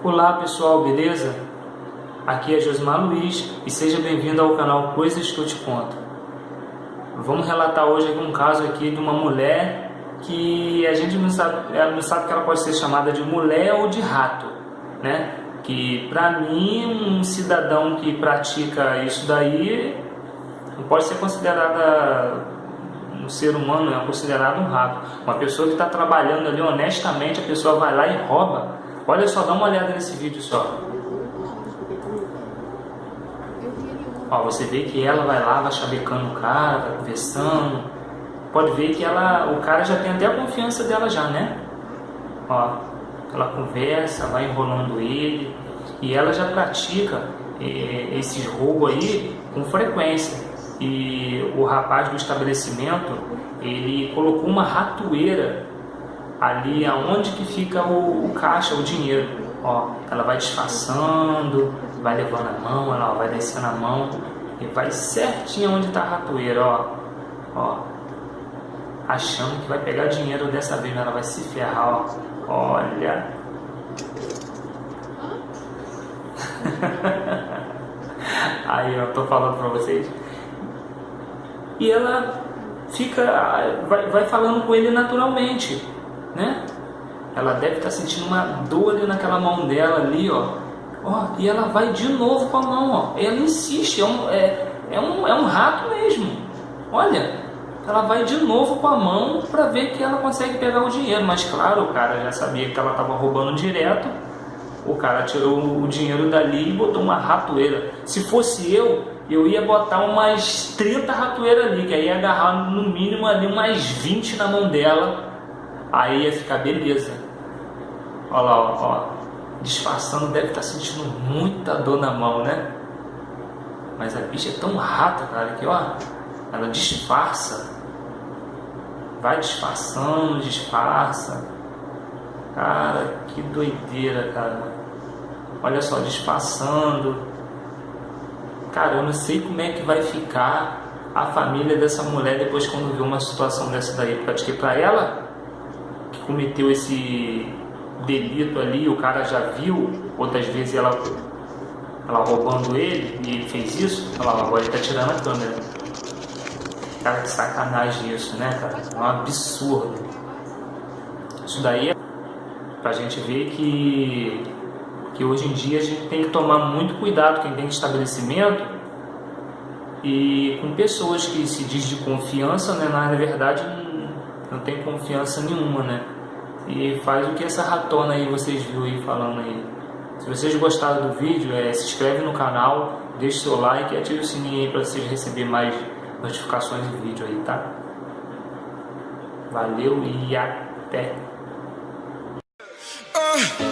Olá pessoal, beleza? Aqui é Josmar Luiz e seja bem-vindo ao canal Coisas que eu te conto. Vamos relatar hoje um caso aqui de uma mulher que a gente não sabe, ela não sabe que ela pode ser chamada de mulher ou de rato, né? Que para mim um cidadão que pratica isso daí não pode ser considerada um ser humano, é considerado um rato. Uma pessoa que está trabalhando ali honestamente, a pessoa vai lá e rouba Olha só, dá uma olhada nesse vídeo só. Ó, você vê que ela vai lá, vai chavecando o cara, vai conversando. Pode ver que ela, o cara já tem até a confiança dela já, né? Ó, ela conversa, vai enrolando ele. E ela já pratica eh, esses roubos aí com frequência. E o rapaz do estabelecimento, ele colocou uma ratoeira ali aonde que fica o, o, caixa, o dinheiro. Ó, ela vai disfarçando, vai levando a mão, ela vai descendo a mão e vai certinho onde está a ratoeira, ó. ó. Achando que vai pegar dinheiro dessa vez, ela vai se ferrar, ó. Olha. Aí eu tô falando pra vocês. E ela fica, vai, vai falando com ele naturalmente né? Ela deve estar tá sentindo uma dor ali naquela mão dela ali, ó. ó. E ela vai de novo com a mão, ó. Ela insiste, é um, é, é um, é um rato mesmo. Olha, ela vai de novo com a mão para ver que ela consegue pegar o dinheiro. Mas claro, o cara já sabia que ela estava roubando direto. O cara tirou o dinheiro dali e botou uma ratoeira. Se fosse eu, eu ia botar umas 30 ratoeiras ali, que aí ia agarrar no mínimo ali umas 20 na mão dela Aí ia ficar beleza. Olha lá, ó, ó. Disfarçando, deve estar tá sentindo muita dor na mão, né? Mas a bicha é tão rata, cara, que ó, ela disfarça. Vai disfarçando, disfarça. Cara, que doideira, cara. Olha só, disfarçando. Cara, eu não sei como é que vai ficar a família dessa mulher depois quando vê uma situação dessa daí. Porque pra ela cometeu esse delito ali, o cara já viu, outras vezes ela, ela roubando ele e ele fez isso, olha lá, agora ele tá tirando a câmera. Cara, que sacanagem isso, né, cara? É um absurdo. Isso daí é pra gente ver que, que hoje em dia a gente tem que tomar muito cuidado, quem tem estabelecimento, e com pessoas que se diz de confiança, né, na verdade não tem confiança nenhuma, né? E faz o que essa ratona aí vocês viram aí falando aí. Se vocês gostaram do vídeo, é, se inscreve no canal, deixe seu like e ative o sininho aí para vocês receberem mais notificações de vídeo aí, tá? Valeu e até! Uh,